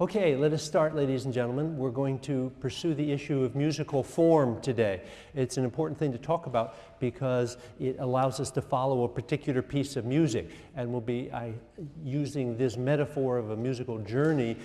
Okay, let us start, ladies and gentlemen. We're going to pursue the issue of musical form today. It's an important thing to talk about because it allows us to follow a particular piece of music. And we'll be I, using this metaphor of a musical journey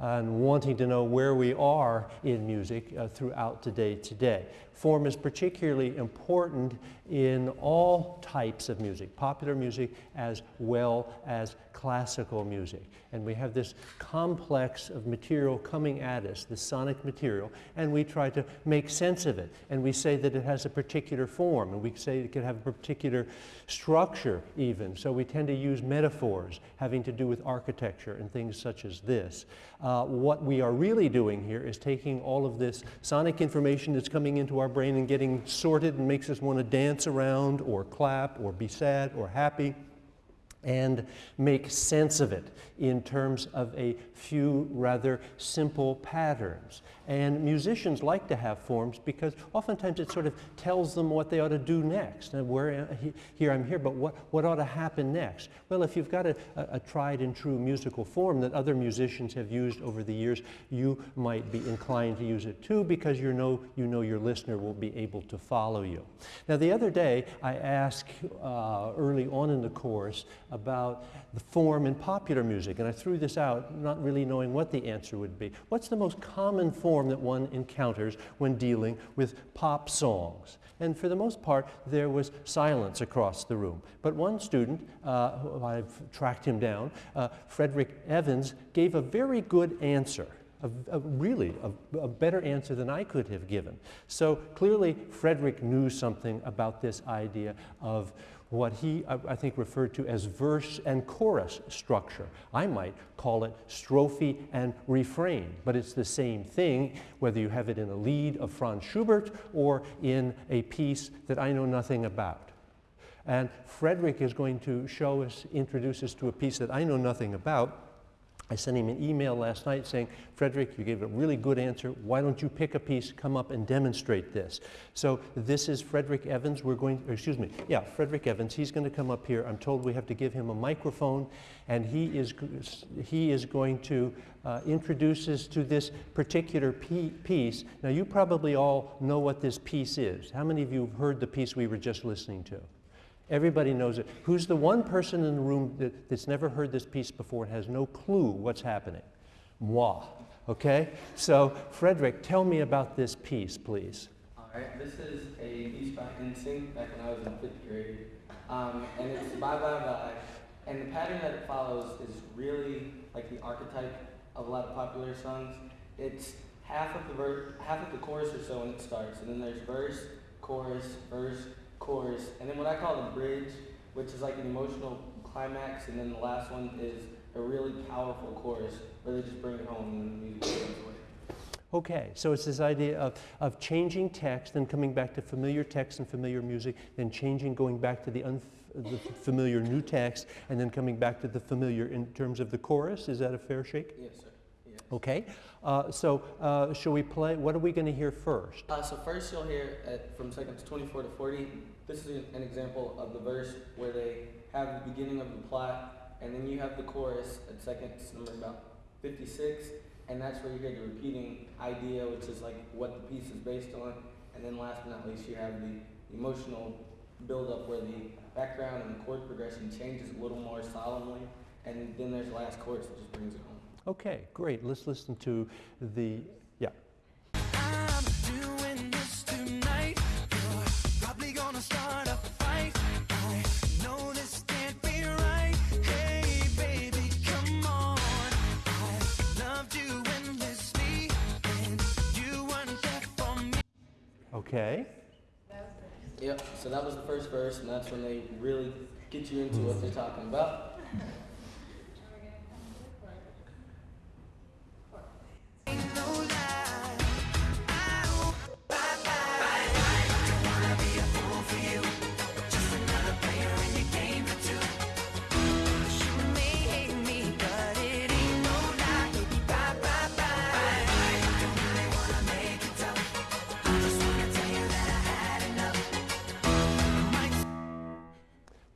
and wanting to know where we are in music uh, throughout today today. Form is particularly important in all types of music, popular music as well as classical music. And we have this complex of material coming at us, the sonic material, and we try to make sense of it. And we say that it has a particular form, and we say it can have a particular structure even. So we tend to use metaphors having to do with architecture and things such as this. Uh, what we are really doing here is taking all of this sonic information that's coming into our brain and getting sorted and makes us want to dance around or clap or be sad or happy and make sense of it in terms of a few rather simple patterns. And musicians like to have forms because oftentimes it sort of tells them what they ought to do next. And where here I'm here, but what, what ought to happen next? Well, if you've got a, a, tried and true musical form that other musicians have used over the years, you might be inclined to use it too because you know, you know your listener will be able to follow you. Now, the other day I asked uh, early on in the course about the form in popular music, and I threw this out not really knowing what the answer would be. What's the most common form that one encounters when dealing with pop songs? And for the most part, there was silence across the room. But one student, uh, I've tracked him down, uh, Frederick Evans, gave a very good answer. A, a really a, a, better answer than I could have given. So clearly, Frederick knew something about this idea of what he, I think, referred to as verse and chorus structure. I might call it strophe and refrain, but it's the same thing whether you have it in a lied of Franz Schubert or in a piece that I know nothing about. And Frederick is going to show us, introduce us to a piece that I know nothing about, I sent him an email last night saying, Frederick, you gave a really good answer. Why don't you pick a piece, come up and demonstrate this? So this is Frederick Evans. We're going, excuse me, yeah, Frederick Evans. He's going to come up here. I'm told we have to give him a microphone, and he is, he is going to uh, introduce us to this particular piece. Now, you probably all know what this piece is. How many of you have heard the piece we were just listening to? Everybody knows it. Who's the one person in the room that, that's never heard this piece before and has no clue what's happening? Moi. Okay? So, Frederick, tell me about this piece, please. All right. This is a piece by NSYNC back when I was in fifth grade. Um, and it's Bye Bye Bye. And the pattern that it follows is really like the archetype of a lot of popular songs. It's half of the verse, half of the chorus or so when it starts, and then there's verse, chorus, verse, chorus, and then what I call the bridge, which is like an emotional climax, and then the last one is a really powerful chorus where they just bring it home and then the music goes away. Okay, so it's this idea of, of changing text and coming back to familiar text and familiar music, then changing, going back to the, the familiar new text, and then coming back to the familiar in terms of the chorus. Is that a fair shake? Yes, sir. Yes. Okay, uh, so uh, shall we play? What are we going to hear first? Uh, so first you'll hear at, from seconds 24 to 40 this is an example of the verse where they have the beginning of the plot, and then you have the chorus at seconds number about 56, and that's where you get the repeating idea, which is like what the piece is based on. And then last but not least, you have the emotional buildup where the background and the chord progression changes a little more solemnly, and then there's the last chorus that just brings it home. Okay, great. Let's listen to the Okay. Yep, so that was the first verse, and that's when they really get you into what they're talking about.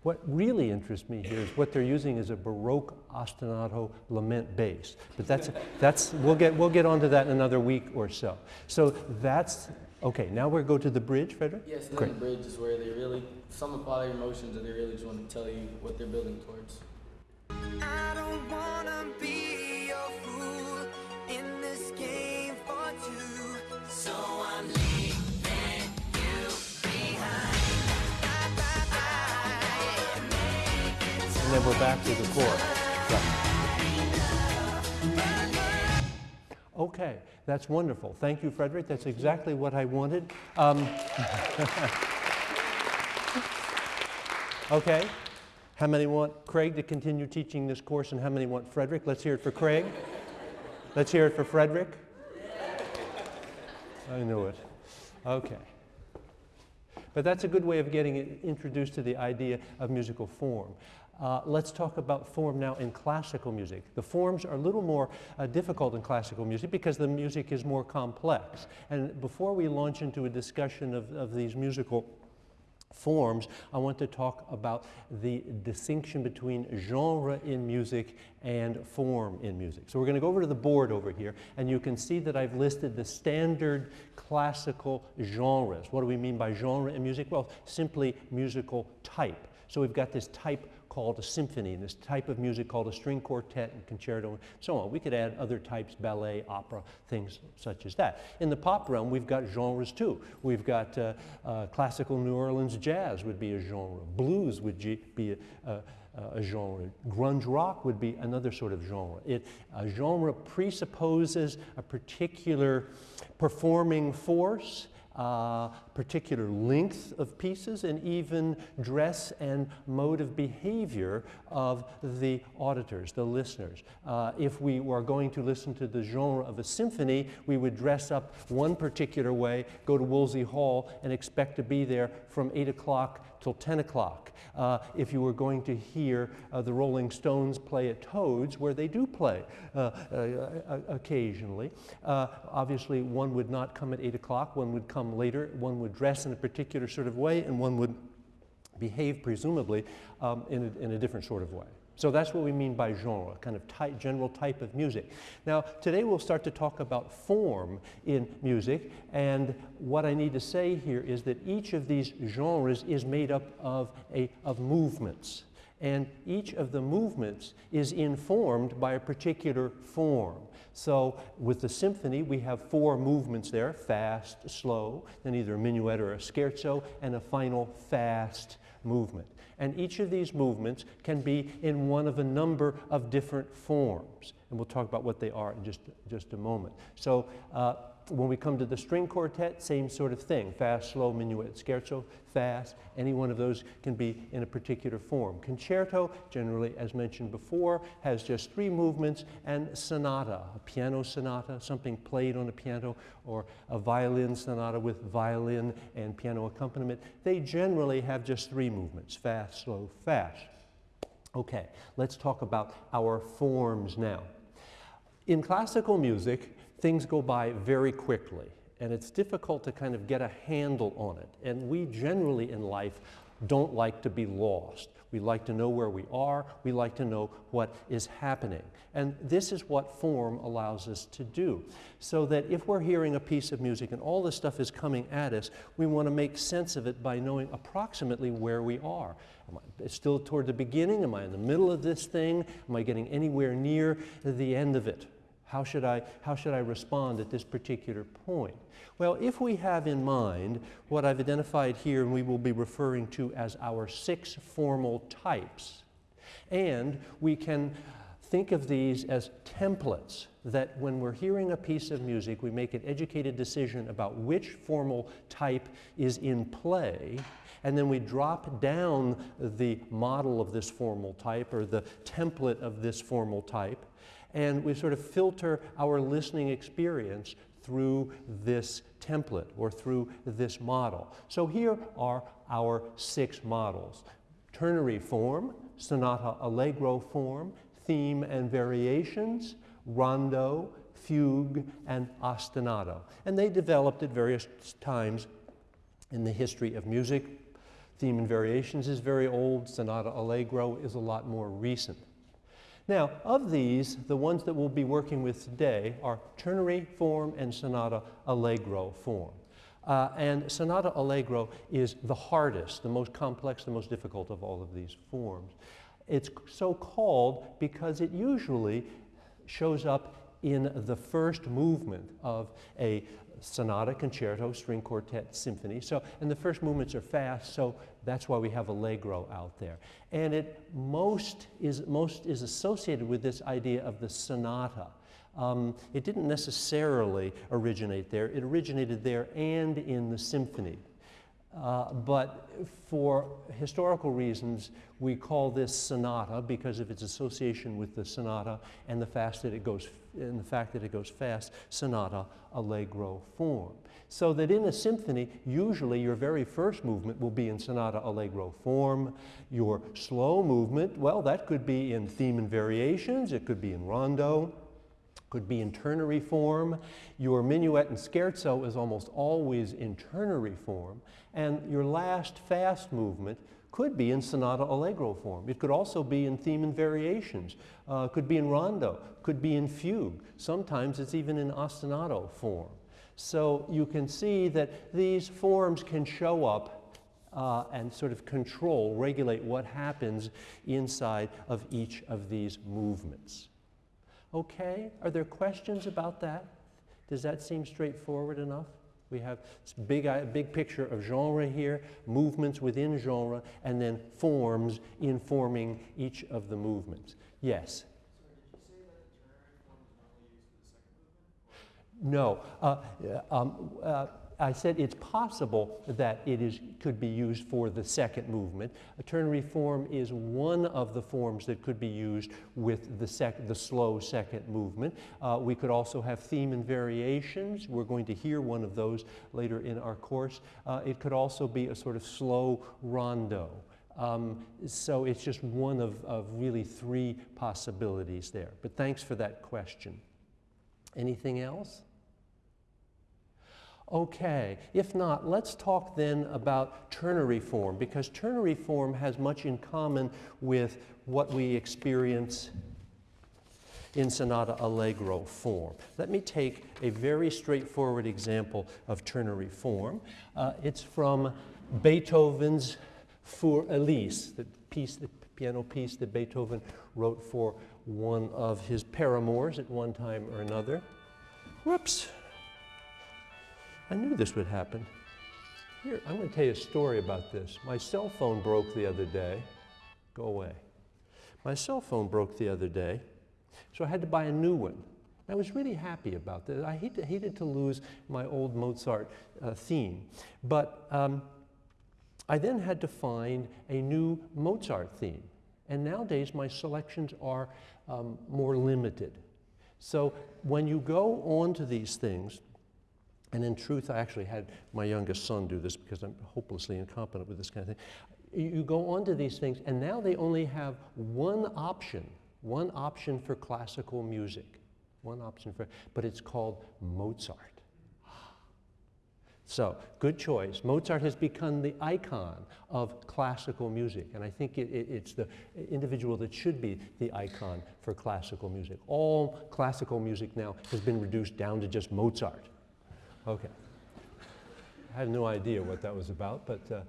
What really interests me here is what they're using is a Baroque ostinato lament bass. But that's, that's we'll, get, we'll get onto that in another week or so. So that's, okay, now we'll go to the bridge, Frederick? Yes, and then the bridge is where they really sum up all their emotions and they really just want to tell you what they're building towards. I don't wanna be your fool in this game for two. So I'm leaving And then we're back to the. Right. Okay, that's wonderful. Thank you, Frederick. That's exactly what I wanted. Um, okay, how many want Craig to continue teaching this course and how many want Frederick? Let's hear it for Craig. Let's hear it for Frederick. I knew it. Okay. But that's a good way of getting introduced to the idea of musical form. Uh, let's talk about form now in classical music. The forms are a little more uh, difficult in classical music because the music is more complex. And before we launch into a discussion of, of these musical forms, I want to talk about the distinction between genre in music and form in music. So we're going to go over to the board over here, and you can see that I've listed the standard classical genres. What do we mean by genre in music? Well, simply musical type. So we've got this type called a symphony, and this type of music called a string quartet and concerto, and so on. We could add other types, ballet, opera, things such as that. In the pop realm, we've got genres too. We've got uh, uh, classical New Orleans jazz would be a genre. Blues would be a, a, a genre. Grunge rock would be another sort of genre. It, a genre presupposes a particular performing force uh, particular length of pieces, and even dress and mode of behavior of the auditors, the listeners. Uh, if we were going to listen to the genre of a symphony, we would dress up one particular way, go to Woolsey Hall, and expect to be there from 8 o'clock till 10 o'clock. Uh, if you were going to hear uh, the Rolling Stones play at Toads, where they do play uh, uh, occasionally, uh, obviously one would not come at 8 o'clock, one would come later, one would dress in a particular sort of way, and one would behave presumably um, in, a, in a different sort of way. So that's what we mean by genre, kind of general type of music. Now, today we'll start to talk about form in music, and what I need to say here is that each of these genres is made up of, a, of movements, and each of the movements is informed by a particular form. So with the symphony, we have four movements there, fast, slow, then either a minuet or a scherzo, and a final fast movement. And each of these movements can be in one of a number of different forms. And we'll talk about what they are in just, just a moment. So uh, when we come to the string quartet, same sort of thing. Fast, slow, minuet, scherzo, fast. Any one of those can be in a particular form. Concerto, generally, as mentioned before, has just three movements, and sonata, a piano sonata, something played on a piano, or a violin sonata with violin and piano accompaniment. They generally have just three movements, fast, slow, fast. Okay, let's talk about our forms now. In classical music, things go by very quickly, and it's difficult to kind of get a handle on it. And we generally in life don't like to be lost. We like to know where we are, we like to know what is happening. And this is what form allows us to do. So that if we're hearing a piece of music and all this stuff is coming at us, we want to make sense of it by knowing approximately where we are. Am I still toward the beginning? Am I in the middle of this thing? Am I getting anywhere near the end of it? How should, I, how should I respond at this particular point? Well, if we have in mind what I've identified here and we will be referring to as our six formal types, and we can think of these as templates that when we're hearing a piece of music, we make an educated decision about which formal type is in play, and then we drop down the model of this formal type or the template of this formal type, and we sort of filter our listening experience through this template or through this model. So here are our six models. Ternary form, sonata allegro form, theme and variations, rondo, fugue, and ostinato. And they developed at various times in the history of music. Theme and Variations is very old. Sonata Allegro is a lot more recent. Now, of these, the ones that we'll be working with today are ternary form and sonata allegro form. Uh, and sonata allegro is the hardest, the most complex, the most difficult of all of these forms. It's so called because it usually shows up in the first movement of a sonata, concerto, string quartet, symphony. So, and the first movements are fast, so that's why we have allegro out there. And it most is, most is associated with this idea of the sonata. Um, it didn't necessarily originate there. It originated there and in the symphony. Uh, but for historical reasons, we call this sonata because of its association with the sonata and the fact that it goes, and the fact that it goes fast, sonata allegro form. So that in a symphony, usually your very first movement will be in sonata allegro form. Your slow movement, well, that could be in theme and variations, it could be in rondo, could be in ternary form. Your minuet and scherzo is almost always in ternary form. And your last fast movement could be in sonata allegro form. It could also be in theme and variations, uh, could be in rondo, could be in fugue. Sometimes it's even in ostinato form. So you can see that these forms can show up uh, and sort of control, regulate what happens inside of each of these movements. Okay, are there questions about that? Does that seem straightforward enough? We have this big, big picture of genre here, movements within genre, and then forms informing each of the movements. Yes? No. Uh, um, uh, I said it's possible that it is, could be used for the second movement. A ternary form is one of the forms that could be used with the, sec the slow second movement. Uh, we could also have theme and variations. We're going to hear one of those later in our course. Uh, it could also be a sort of slow rondo. Um, so it's just one of, of really three possibilities there. But thanks for that question. Anything else? Okay, if not, let's talk then about ternary form because ternary form has much in common with what we experience in sonata allegro form. Let me take a very straightforward example of ternary form. Uh, it's from Beethoven's Für Elise, the piece, the piano piece that Beethoven wrote for one of his paramours at one time or another. Whoops. I knew this would happen. Here, I'm going to tell you a story about this. My cell phone broke the other day. Go away. My cell phone broke the other day, so I had to buy a new one. I was really happy about this. I hated, hated to lose my old Mozart uh, theme. But um, I then had to find a new Mozart theme. And nowadays, my selections are um, more limited. So when you go on to these things, and in truth, I actually had my youngest son do this because I'm hopelessly incompetent with this kind of thing. You go on to these things, and now they only have one option, one option for classical music, one option for, but it's called Mozart. So, good choice. Mozart has become the icon of classical music, and I think it, it, it's the individual that should be the icon for classical music. All classical music now has been reduced down to just Mozart. Okay. I had no idea what that was about, but uh,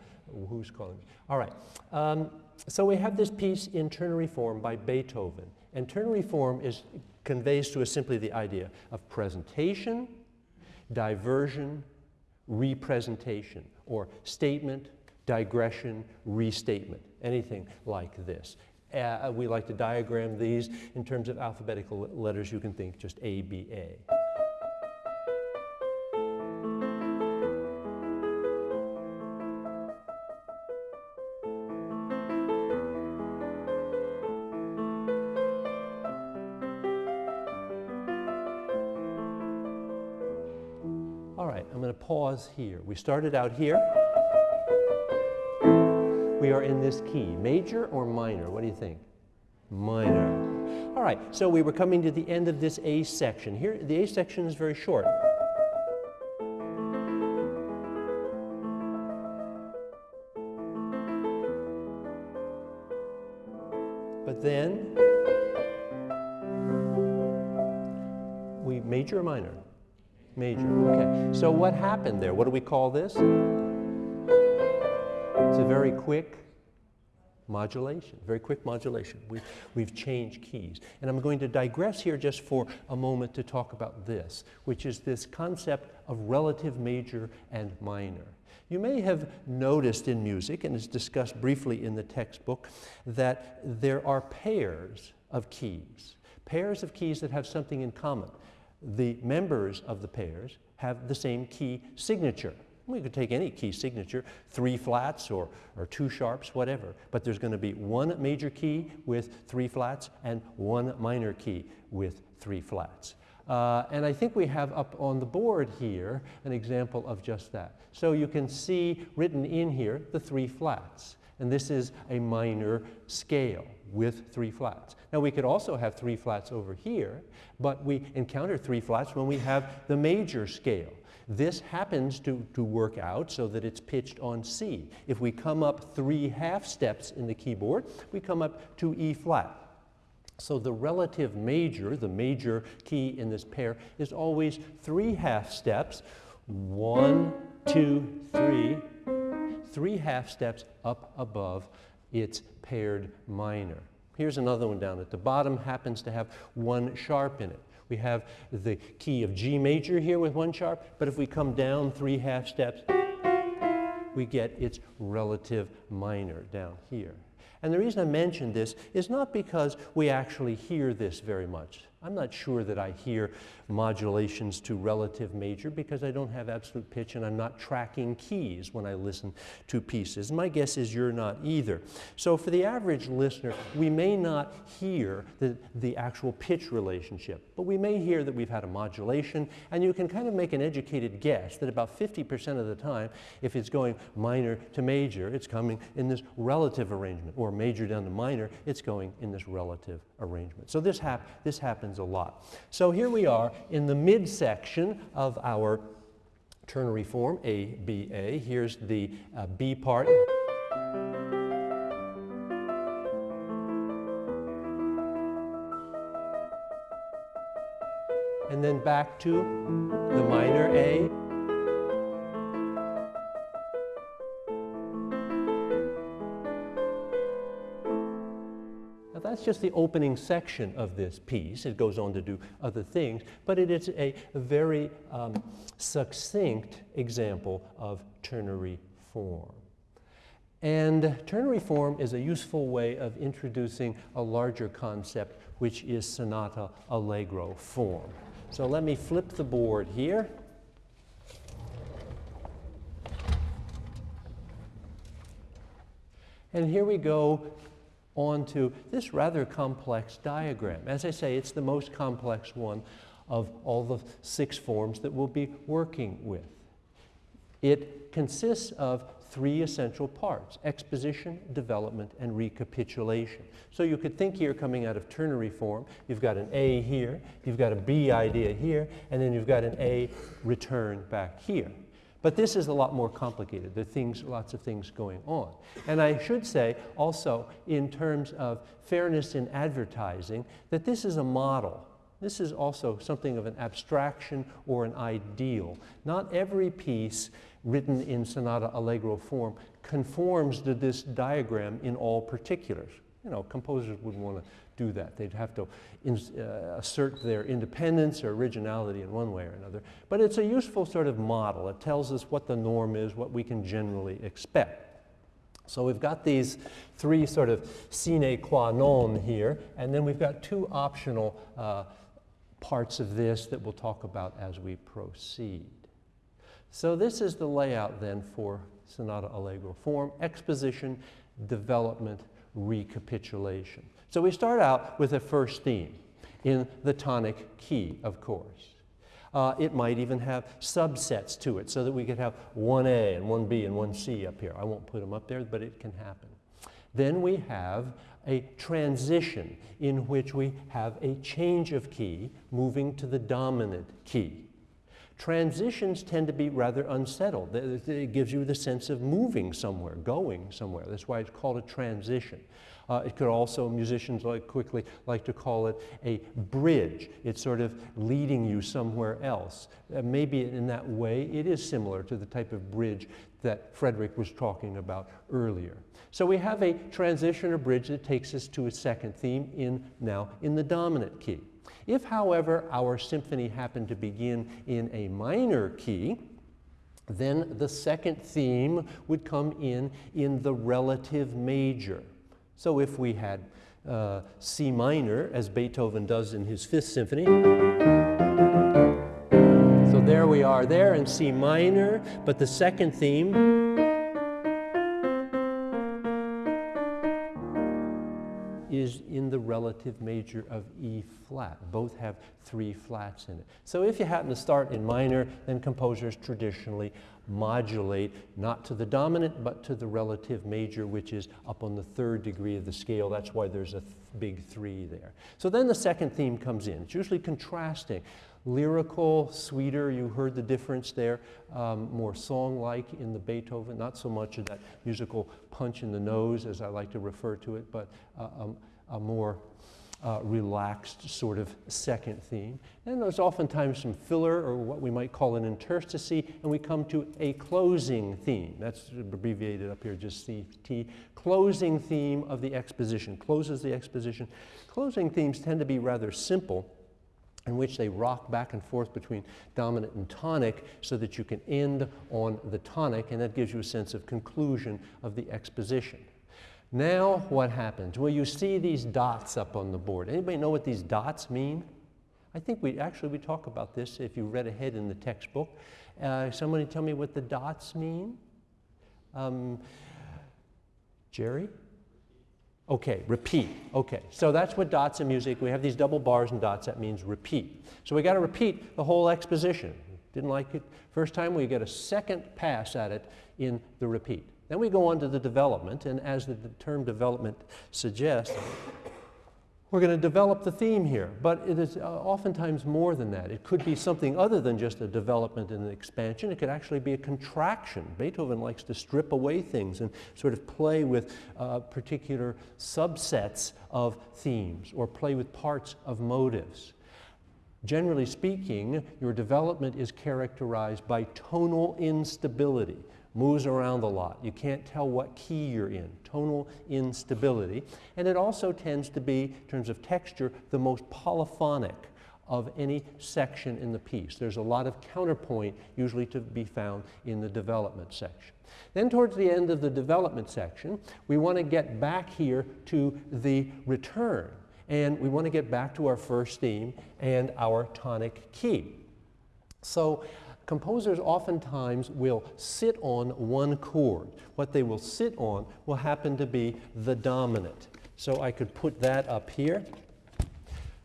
who's calling me? All right. Um, so we have this piece in ternary form by Beethoven. And ternary form is, conveys to us simply the idea of presentation, diversion, representation, or statement, digression, restatement, anything like this. Uh, we like to diagram these in terms of alphabetical letters. You can think just A, B, A. here. We started out here. We are in this key, major or minor? What do you think? Minor. All right, so we were coming to the end of this A section. Here, the A section is very short. So what happened there? What do we call this? It's a very quick modulation, very quick modulation. We've, we've changed keys. And I'm going to digress here just for a moment to talk about this, which is this concept of relative major and minor. You may have noticed in music, and it's discussed briefly in the textbook, that there are pairs of keys, pairs of keys that have something in common. The members of the pairs have the same key signature. We could take any key signature, three flats or, or two sharps, whatever, but there's going to be one major key with three flats and one minor key with three flats. Uh, and I think we have up on the board here an example of just that. So you can see written in here the three flats. And this is a minor scale with three flats. Now we could also have three flats over here, but we encounter three flats when we have the major scale. This happens to, to work out so that it's pitched on C. If we come up three half steps in the keyboard, we come up to E flat. So the relative major, the major key in this pair, is always three half steps. One, two, three. Three half steps up above its paired minor. Here's another one down at the bottom, happens to have one sharp in it. We have the key of G major here with one sharp, but if we come down three half steps, we get its relative minor down here. And the reason I mention this is not because we actually hear this very much. I'm not sure that I hear modulations to relative major because I don't have absolute pitch and I'm not tracking keys when I listen to pieces. My guess is you're not either. So for the average listener, we may not hear the, the actual pitch relationship, but we may hear that we've had a modulation and you can kind of make an educated guess that about 50% of the time, if it's going minor to major, it's coming in this relative arrangement, or major down to minor, it's going in this relative arrangement. So this, hap this happens a lot. So here we are in the midsection of our ternary form, A, B, A. Here's the uh, B part. And then back to the minor A. that's just the opening section of this piece. It goes on to do other things, but it is a very um, succinct example of ternary form. And ternary form is a useful way of introducing a larger concept, which is sonata allegro form. So let me flip the board here. And here we go onto this rather complex diagram. As I say, it's the most complex one of all the six forms that we'll be working with. It consists of three essential parts, exposition, development, and recapitulation. So you could think here coming out of ternary form, you've got an A here, you've got a B idea here, and then you've got an A return back here. But this is a lot more complicated. There are things, lots of things going on. And I should say also, in terms of fairness in advertising, that this is a model. This is also something of an abstraction or an ideal. Not every piece written in sonata allegro form conforms to this diagram in all particulars. You know, composers wouldn't want to do that. They'd have to in, uh, assert their independence or originality in one way or another. But it's a useful sort of model. It tells us what the norm is, what we can generally expect. So we've got these three sort of sine qua non here, and then we've got two optional uh, parts of this that we'll talk about as we proceed. So this is the layout then for Sonata Allegro form, exposition, development, recapitulation. So we start out with a first theme in the tonic key, of course. Uh, it might even have subsets to it so that we could have 1A and 1B and 1C up here. I won't put them up there, but it can happen. Then we have a transition in which we have a change of key moving to the dominant key. Transitions tend to be rather unsettled. It gives you the sense of moving somewhere, going somewhere. That's why it's called a transition. Uh, it could also, musicians like quickly like to call it a bridge. It's sort of leading you somewhere else. Uh, maybe in that way, it is similar to the type of bridge that Frederick was talking about earlier. So we have a transition or bridge that takes us to a second theme in now in the dominant key. If, however, our symphony happened to begin in a minor key, then the second theme would come in in the relative major. So if we had uh, C minor, as Beethoven does in his Fifth Symphony, so there we are there in C minor, but the second theme relative major of E flat. Both have three flats in it. So if you happen to start in minor, then composers traditionally modulate not to the dominant, but to the relative major, which is up on the third degree of the scale. That's why there's a th big three there. So then the second theme comes in. It's usually contrasting. Lyrical, sweeter, you heard the difference there, um, more song-like in the Beethoven, not so much of that musical punch in the nose, as I like to refer to it, but uh, um, a more uh, relaxed sort of second theme. And there's oftentimes some filler or what we might call an interstice, and we come to a closing theme. That's abbreviated up here, just CT. Closing theme of the exposition, closes the exposition. Closing themes tend to be rather simple in which they rock back and forth between dominant and tonic so that you can end on the tonic, and that gives you a sense of conclusion of the exposition. Now what happens? Well, you see these dots up on the board. Anybody know what these dots mean? I think we actually we talk about this if you read ahead in the textbook. Uh, somebody tell me what the dots mean? Um, Jerry? Okay, repeat. Okay, so that's what dots in music. We have these double bars and dots. That means repeat. So we got to repeat the whole exposition. Didn't like it first time. We get a second pass at it in the repeat. Then we go on to the development, and as the term development suggests, we're going to develop the theme here, but it is uh, oftentimes more than that. It could be something other than just a development and an expansion. It could actually be a contraction. Beethoven likes to strip away things and sort of play with uh, particular subsets of themes or play with parts of motives. Generally speaking, your development is characterized by tonal instability moves around a lot. You can't tell what key you're in, tonal instability. And it also tends to be, in terms of texture, the most polyphonic of any section in the piece. There's a lot of counterpoint usually to be found in the development section. Then towards the end of the development section, we want to get back here to the return. And we want to get back to our first theme and our tonic key. So composers oftentimes will sit on one chord. What they will sit on will happen to be the dominant. So I could put that up here.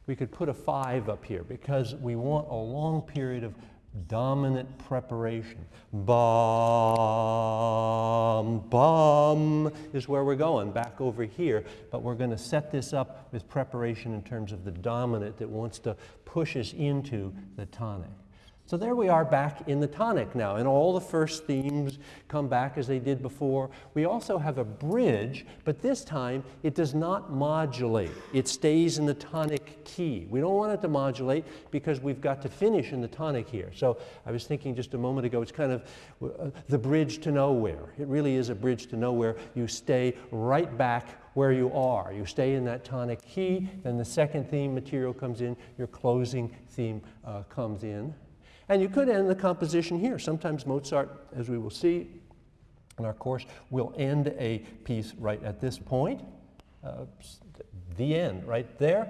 We could put a five up here because we want a long period of dominant preparation. Bum, bum is where we're going, back over here. But we're going to set this up with preparation in terms of the dominant that wants to push us into the tonic. So there we are back in the tonic now, and all the first themes come back as they did before. We also have a bridge, but this time it does not modulate. It stays in the tonic key. We don't want it to modulate because we've got to finish in the tonic here. So I was thinking just a moment ago, it's kind of uh, the bridge to nowhere. It really is a bridge to nowhere. You stay right back where you are. You stay in that tonic key, then the second theme material comes in, your closing theme uh, comes in. And you could end the composition here. Sometimes Mozart, as we will see in our course, will end a piece right at this point, uh, the end right there.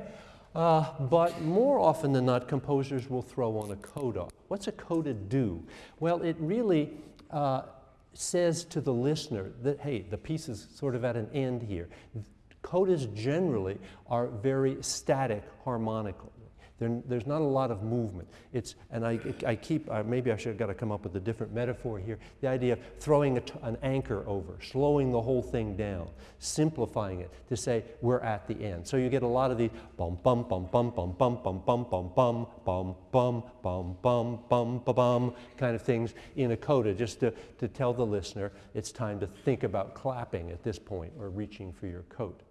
Uh, but more often than not, composers will throw on a coda. What's a coda do? Well, it really uh, says to the listener that, hey, the piece is sort of at an end here. Codas generally are very static harmonically. There, there's not a lot of movement. It's, and I, I keep, uh, maybe I should have got to come up with a different metaphor here. The idea of throwing an anchor over, slowing the whole thing down, simplifying it to say we're at the end. So you get a lot of these bum bum bum bum bum bum bum bum bum bum bum bum bum bum bum bum kind of things in a coda just to, to tell the listener it's time to think about clapping at this point or reaching for your coat.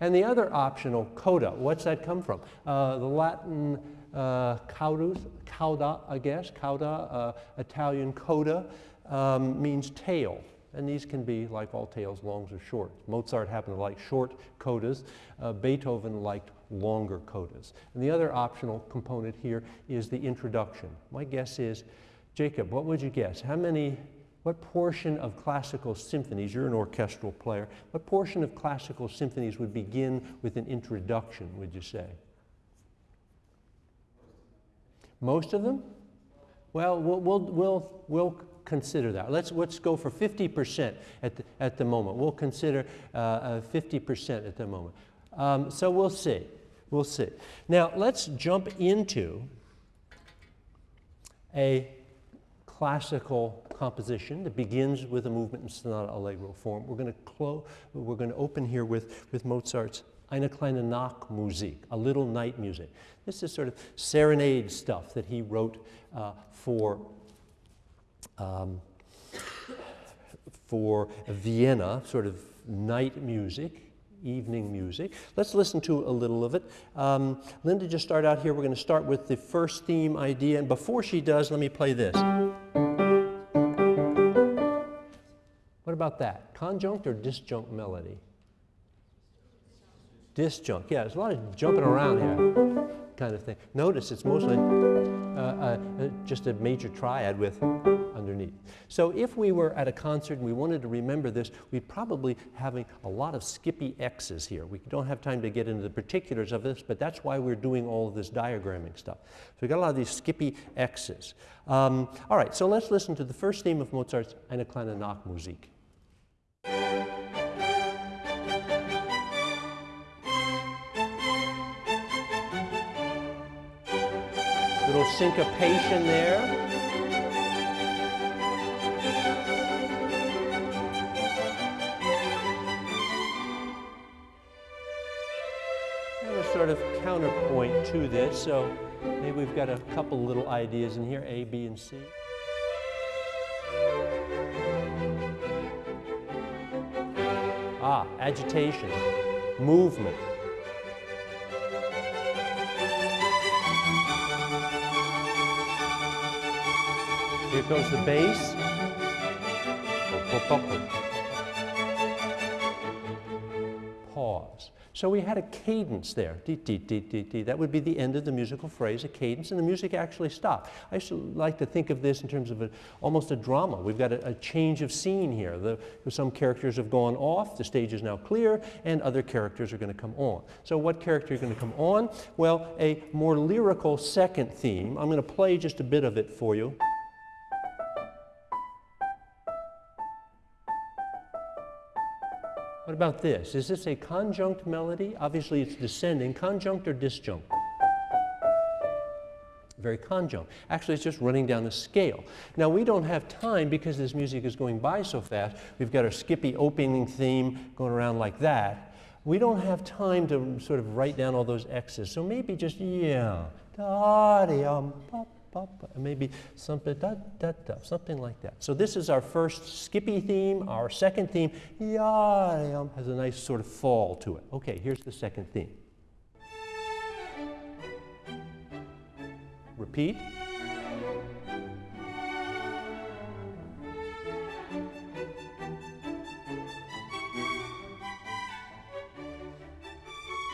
And the other optional coda, what's that come from? Uh, the Latin uh, caudus, cauda, I guess, cauda, uh, Italian coda, um, means tail. And these can be, like all tails, longs or short. Mozart happened to like short codas. Uh, Beethoven liked longer codas. And the other optional component here is the introduction. My guess is, Jacob, what would you guess? How many what portion of classical symphonies, you're an orchestral player, what portion of classical symphonies would begin with an introduction, would you say? Most of them? Well, we'll, we'll, we'll, consider that. Let's, let's go for 50% at the, at the moment. We'll consider uh, 50% uh, at the moment. Um, so we'll see. We'll see. Now, let's jump into a classical composition that begins with a movement in sonata allegro form. We're going to close, we're going to open here with, with Mozart's Eine kleine Nachtmusik, a little night music. This is sort of serenade stuff that he wrote uh, for, um, for Vienna, sort of night music evening music. Let's listen to a little of it. Um, Linda just started out here. We're going to start with the first theme idea. And before she does, let me play this. About that? Conjunct or disjunct melody? Disjunct. Yeah, there's a lot of jumping around here kind of thing. Notice it's mostly uh, uh, uh, just a major triad with underneath. So if we were at a concert and we wanted to remember this, we'd probably having a lot of skippy X's here. We don't have time to get into the particulars of this, but that's why we're doing all of this diagramming stuff. So we've got a lot of these skippy X's. Um, all right, so let's listen to the first theme of Mozart's Eine kleine Nachtmusik. Little syncopation there. Sort of counterpoint to this, so maybe we've got a couple little ideas in here, A, B, and C. Ah, agitation, movement. Here goes the bass. So we had a cadence there. Dee, dee, dee, dee, dee. That would be the end of the musical phrase, a cadence, and the music actually stopped. I like to think of this in terms of a, almost a drama. We've got a, a change of scene here. The, some characters have gone off, the stage is now clear, and other characters are going to come on. So what character is going to come on? Well, a more lyrical second theme. I'm going to play just a bit of it for you. What about this? Is this a conjunct melody? Obviously it's descending. Conjunct or disjunct? Very conjunct. Actually, it's just running down a scale. Now, we don't have time because this music is going by so fast. We've got our skippy opening theme going around like that. We don't have time to sort of write down all those X's. So maybe just, yeah, da, maybe something, da, da, da, something like that. So this is our first skippy theme. Our second theme ya, has a nice sort of fall to it. Okay, here's the second theme. Repeat.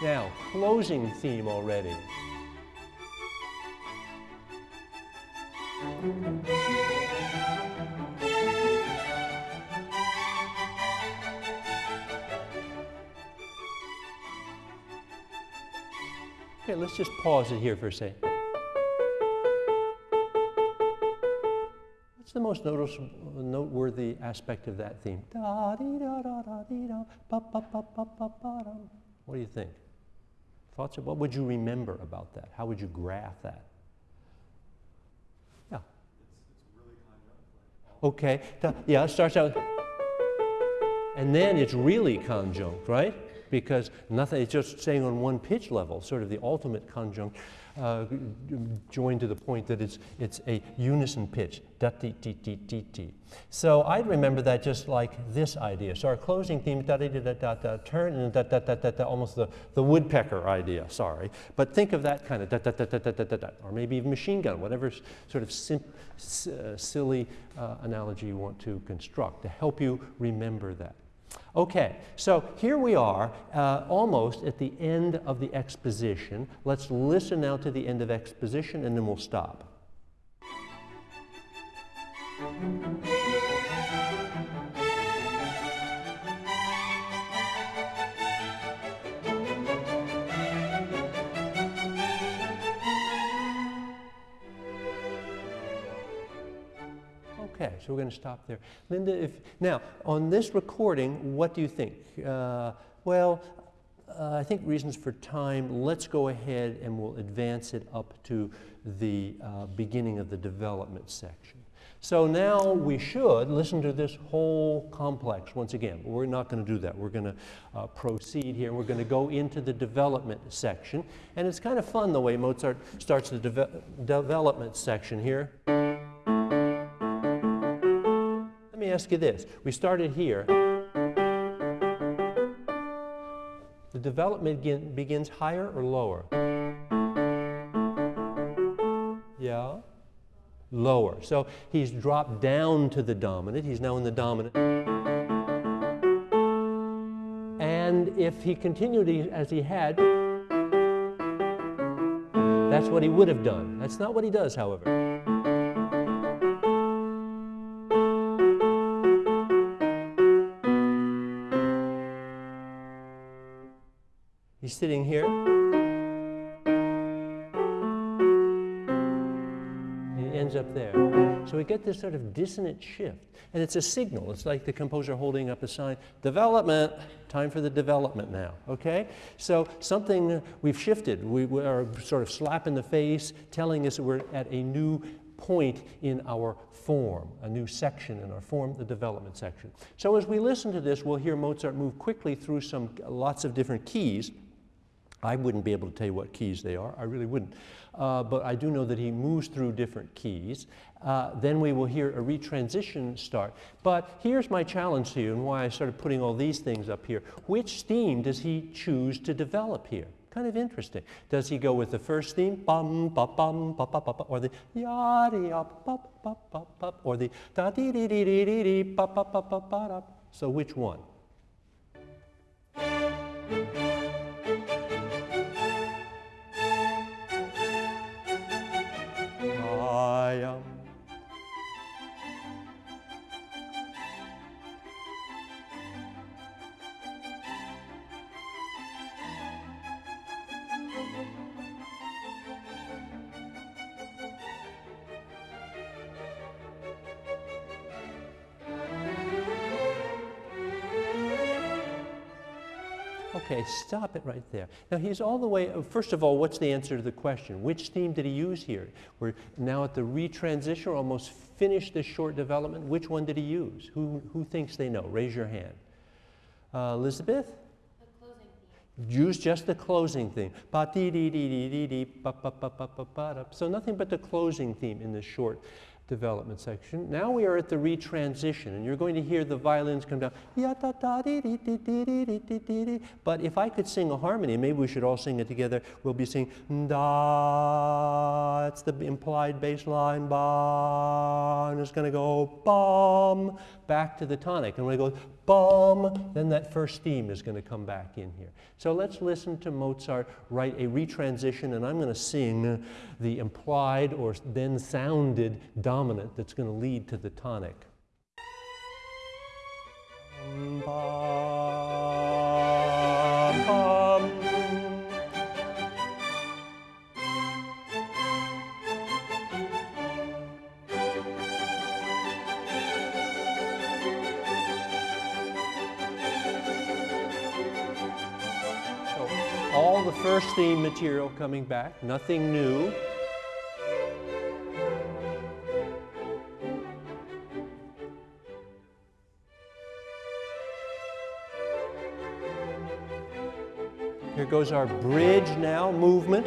Now, closing theme already. Okay, let's just pause it here for a second. What's the most noteworthy aspect of that theme? What do you think? Thoughts? of What would you remember about that? How would you graph that? Yeah. Okay. Yeah, it starts out, and then it's really conjunct, right? Because nothing, it's just staying on one pitch level, sort of the ultimate conjunct, uh, joined to the point that it's, it's a unison pitch, da ti ti ti ti ti. So I'd remember that just like this idea. So our closing theme, da da da da da, turn, and da da da da da, almost the, the woodpecker idea, sorry. But think of that kind of da da da da da da da, da or maybe even machine gun, whatever sort of uh, silly uh, analogy you want to construct to help you remember that. Okay, so here we are, uh, almost at the end of the exposition. Let's listen now to the end of exposition and then we'll stop. Okay, so we're going to stop there. Linda, if now on this recording, what do you think? Uh, well, uh, I think reasons for time. Let's go ahead and we'll advance it up to the uh, beginning of the development section. So now we should listen to this whole complex once again. We're not going to do that. We're going to uh, proceed here. We're going to go into the development section. And it's kind of fun the way Mozart starts the deve- development section here. Me ask you this. We started here. The development begin, begins higher or lower? Yeah? Lower. So he's dropped down to the dominant. He's now in the dominant. And if he continued as he had, that's what he would have done. That's not what he does, however. There. So we get this sort of dissonant shift. And it's a signal. It's like the composer holding up a sign development, time for the development now. Okay? So something we've shifted. We, we are sort of slap in the face telling us that we're at a new point in our form, a new section in our form, the development section. So as we listen to this, we'll hear Mozart move quickly through some lots of different keys. I wouldn't be able to tell you what keys they are, I really wouldn't. Uh, but I do know that he moves through different keys. Uh, then we will hear a retransition start. But here's my challenge to you and why I started putting all these things up here. Which theme does he choose to develop here? Kind of interesting. Does he go with the first theme, bum, ba, bum, ba, ba, ba, ba, or the yada, ya, ba, ba, ba, ba, or the da, dee, dee, dee, dee, dee, dee, ba, ba, ba, ba, ba, da? So which one? Stop it right there. Now he's all the way, uh, first of all, what's the answer to the question? Which theme did he use here? We're now at the retransition, or almost finished this short development. Which one did he use? Who, who thinks they know? Raise your hand. Uh, Elizabeth? Use just the closing theme. So nothing but the closing theme in this short development section. Now we are at the retransition, and you're going to hear the violins come down. But if I could sing a harmony, maybe we should all sing it together. We'll be singing da. It's the implied bass line. Ba, and it's going to go bum, back to the tonic. And when it goes bum, then that first theme is going to come back in here. So let's listen to Mozart write a retransition, and I'm going to sing the implied or then sounded dominant that's going to lead to the tonic. Theme material coming back, nothing new. Here goes our bridge now movement.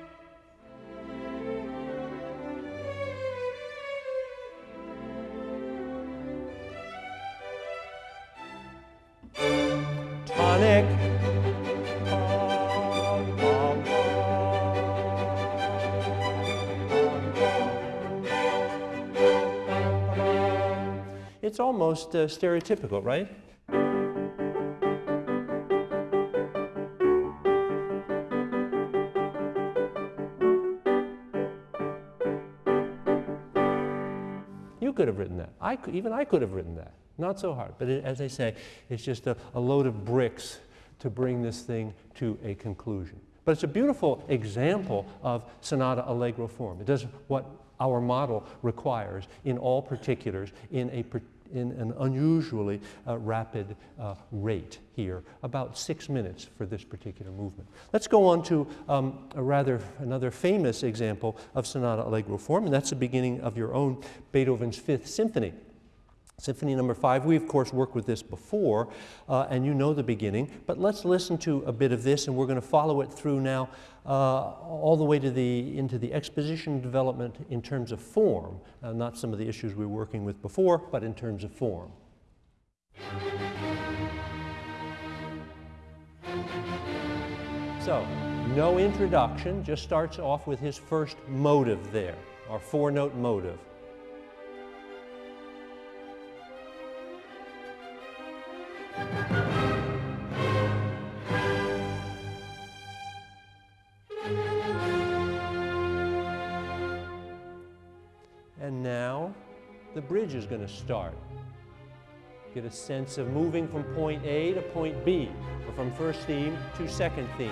almost uh, stereotypical, right? You could have written that. I could, even I could have written that. Not so hard. But it, as I say, it's just a, a load of bricks to bring this thing to a conclusion. But it's a beautiful example of sonata allegro form. It does what our model requires in all particulars in a in an unusually uh, rapid uh, rate here, about six minutes for this particular movement. Let's go on to um, a rather another famous example of sonata allegro form, and that's the beginning of your own Beethoven's Fifth Symphony. Symphony number five, we of course worked with this before, uh, and you know the beginning, but let's listen to a bit of this, and we're going to follow it through now uh, all the way to the, into the exposition development in terms of form, uh, not some of the issues we were working with before, but in terms of form. So, no introduction, just starts off with his first motive there, our four-note motive. Bridge is going to start. Get a sense of moving from point A to point B, or from first theme to second theme.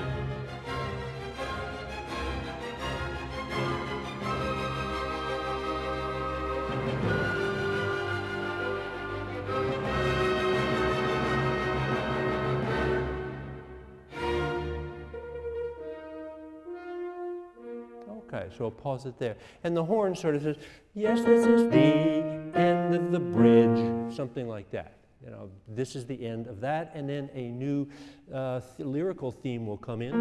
Okay, so I'll pause it there. And the horn sort of says, yes, this is the end of the bridge, something like that. You know, this is the end of that, and then a new uh, th lyrical theme will come in.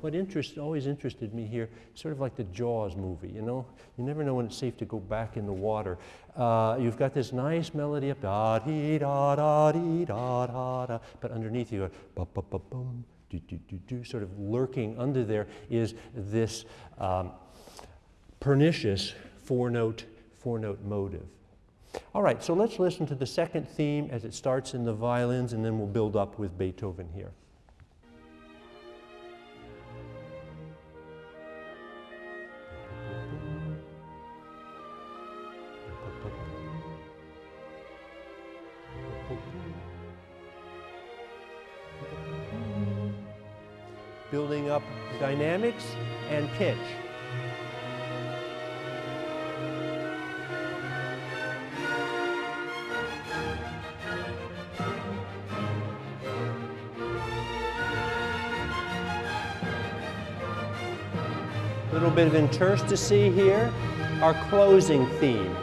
What interest, always interested me here, sort of like the Jaws movie, you know? You never know when it's safe to go back in the water. Uh, you've got this nice melody up, da dee da da dee da da da, but underneath you go, ba ba ba bum, do, do, do, do, sort of lurking under there is this um, pernicious four-note, four-note motive. All right, so let's listen to the second theme as it starts in the violins, and then we'll build up with Beethoven here. building up dynamics and pitch. Bit of interstice here, our closing theme.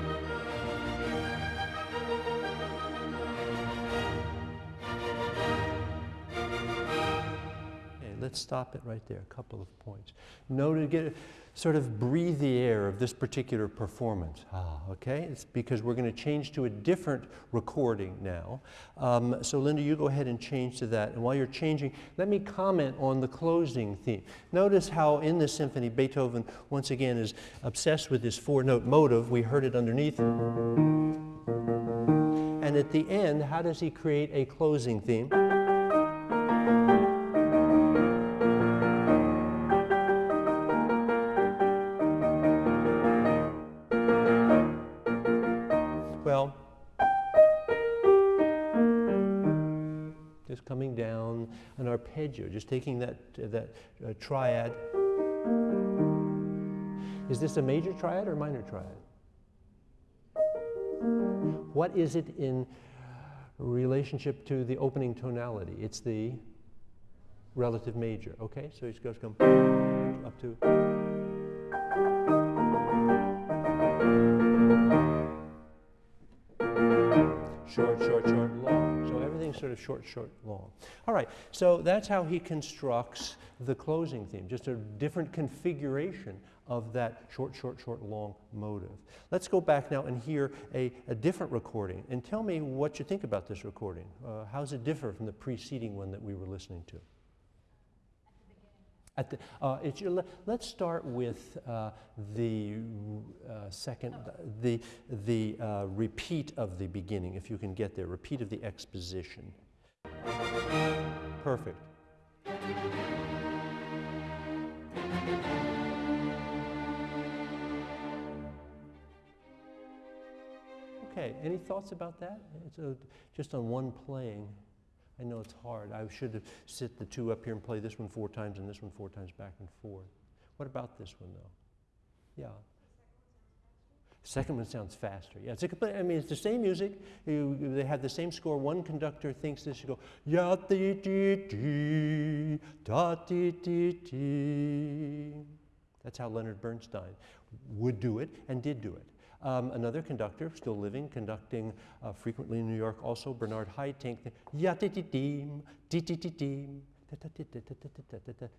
Okay, let's stop it right there, a couple of points. Note get, sort of breathe the air of this particular performance. Ah, okay? It's because we're going to change to a different recording now. Um, so Linda, you go ahead and change to that. And while you're changing, let me comment on the closing theme. Notice how in this symphony, Beethoven, once again, is obsessed with this four-note motive. We heard it underneath. And at the end, how does he create a closing theme? Arpeggio, just taking that, that uh, triad. Is this a major triad or minor triad? What is it in relationship to the opening tonality? It's the relative major. Okay, so it goes come up to. Short, short, short, sort of short, short, long. All right, so that's how he constructs the closing theme, just a different configuration of that short, short, short, long motive. Let's go back now and hear a, a different recording and tell me what you think about this recording. Uh, how does it differ from the preceding one that we were listening to? At the, uh, it's your, let's start with uh, the uh, second, the, the uh, repeat of the beginning, if you can get there, repeat of the exposition. Perfect. Okay, any thoughts about that? It's a, just on one playing. I know it's hard. I should have sit the two up here and play this one four times and this one four times back and forth. What about this one though? Yeah. Second one sounds faster. Yeah, it's a complete, I mean, it's the same music. You, they have the same score. One conductor thinks this. You go ya da. That's how Leonard Bernstein would do it and did do it. Um, another conductor, still living, conducting uh, frequently in New York, also Bernard Haitink.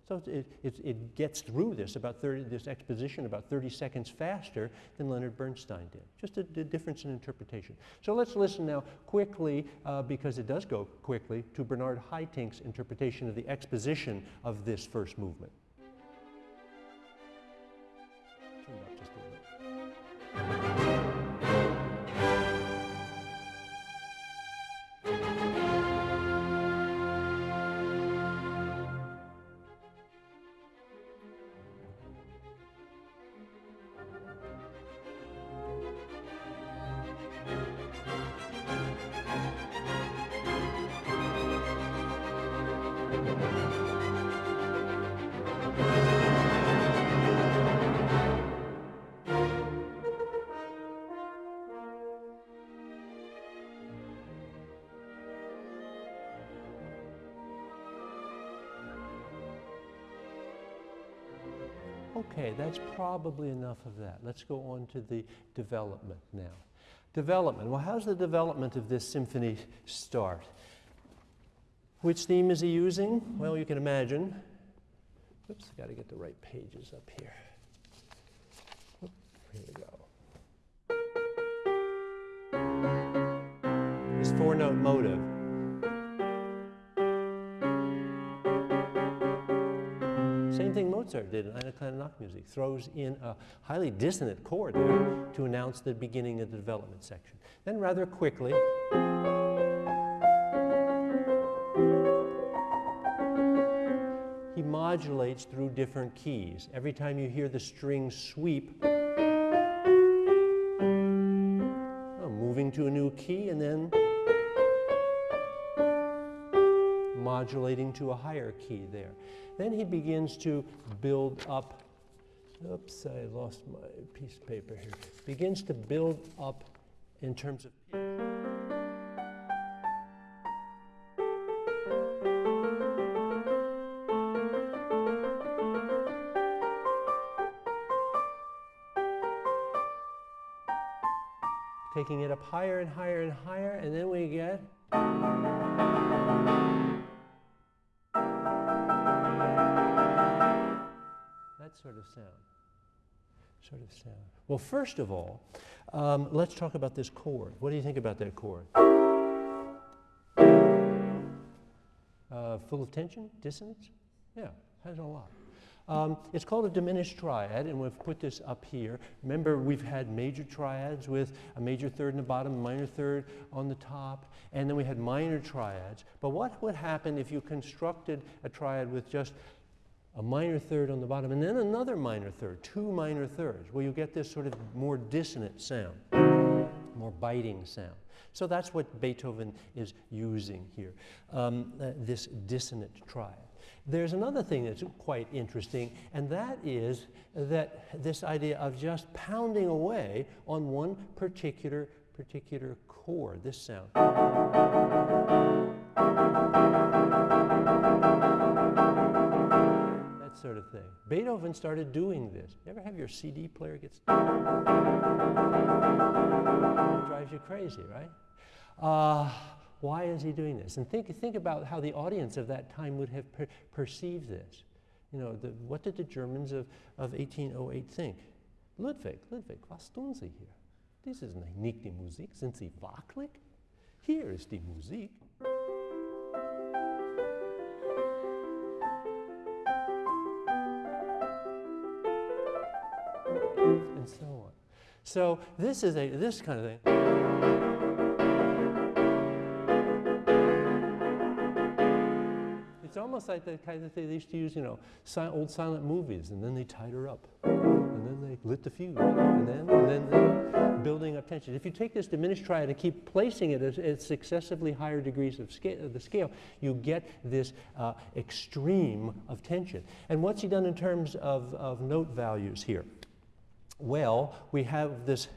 So it, it, it gets through this about 30, this exposition about 30 seconds faster than Leonard Bernstein did. Just a, a difference in interpretation. So let's listen now quickly, uh, because it does go quickly, to Bernard Haitink's interpretation of the exposition of this first movement. That's probably enough of that. Let's go on to the development now. Development. Well, how's the development of this symphony start? Which theme is he using? Well, you can imagine. Oops, got to get the right pages up here. Oop, Here we go. This four note motive. Mozart did in Eine kleine. Throws in a highly dissonant chord there to announce the beginning of the development section. Then rather quickly, he modulates through different keys. Every time you hear the string sweep, oh, moving to a new key and then modulating to a higher key there. Then he begins to build up. Oops, I lost my piece of paper here. Begins to build up in terms of. Taking it up higher and higher and higher, and then we get. Sort of sound. Well, first of all, um, let's talk about this chord. What do you think about that chord? Uh, full of tension, dissonance? Yeah, has a lot. Um, it's called a diminished triad, and we've put this up here. Remember, we've had major triads with a major third in the bottom, minor third on the top, and then we had minor triads. But what would happen if you constructed a triad with just a minor third on the bottom and then another minor third, two minor thirds? Well, you get this sort of more dissonant sound, more biting sound. So that's what Beethoven is using here, um, uh, this dissonant triad. There's another thing that's quite interesting, and that is that this idea of just pounding away on one particular particular chord, this sound. Sort of thing. Beethoven started doing this. You ever have your CD player gets drives you crazy, right? Uh, why is he doing this? And think, think about how the audience of that time would have per perceived this. You know, the, what did the Germans of, of 1808 think? Ludwig, Ludwig, was tun Sie hier? Dies ist nicht die Musik. Sind Sie wackelig? Hier ist die Musik. So this is a this kind of thing. It's almost like the kind of thing they used to use, you know, si old silent movies, and then they tied her up, and then they lit the fuse, and then, and then, building up tension. If you take this diminished triad and keep placing it at, at successively higher degrees of, scale, of the scale, you get this uh, extreme of tension. And what's he done in terms of, of note values here? Well, we have this,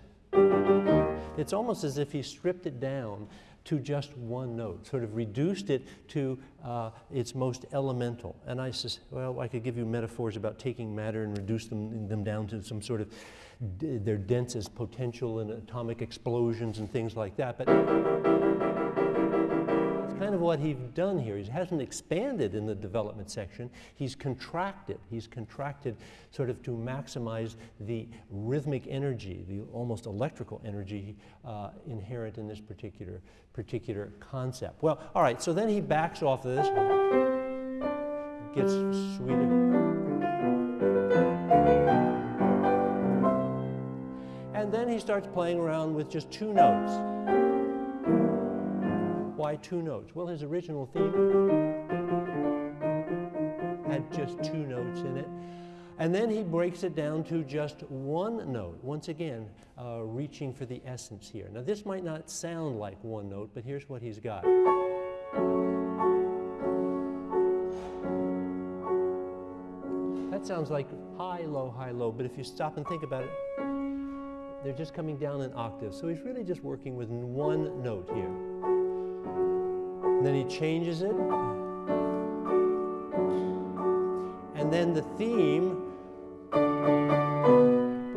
it's almost as if he stripped it down to just one note, sort of reduced it to uh, its most elemental. And I says, well, I could give you metaphors about taking matter and reduce them, them down to some sort of their densest potential and atomic explosions and things like that. But kind of what he's done here. He hasn't expanded in the development section. He's contracted. He's contracted sort of to maximize the rhythmic energy, the almost electrical energy uh, inherent in this particular, particular concept. Well, all right, so then he backs off of this, gets sweeter. And then he starts playing around with just two notes. Why two notes? Well, his original theme had just two notes in it. And then he breaks it down to just one note, once again, uh, reaching for the essence here. Now, this might not sound like one note, but here's what he's got. That sounds like high, low, high, low, but if you stop and think about it, they're just coming down an octave. So he's really just working with one note here. And then he changes it. And then the theme,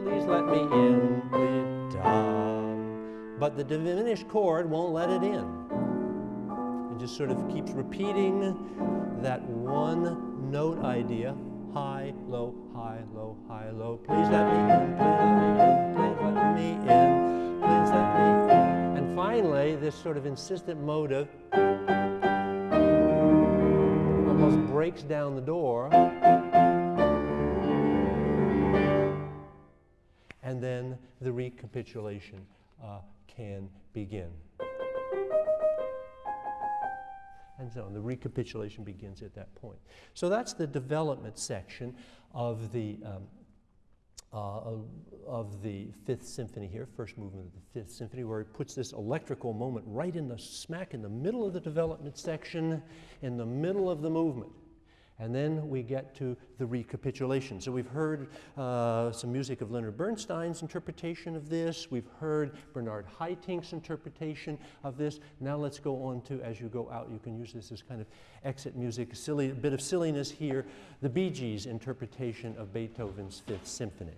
please let me in, please. But the diminished chord won't let it in. It just sort of keeps repeating that one note idea high, low, high, low, high, low. Please let me in, please let me in, please let me in, please let me in. And finally, this sort of insistent motive almost breaks down the door. And then the recapitulation uh, can begin. And so on. The recapitulation begins at that point. So that's the development section of the, um, uh, of, the Fifth Symphony here, first movement of the Fifth Symphony, where he puts this electrical moment right in the smack in the middle of the development section, in the middle of the movement. And then we get to the recapitulation. So we've heard uh, some music of Leonard Bernstein's interpretation of this. We've heard Bernard Haitink's interpretation of this. Now let's go on to, as you go out, you can use this as kind of exit music, silly, a bit of silliness here, the Bee Gees' interpretation of Beethoven's Fifth Symphony.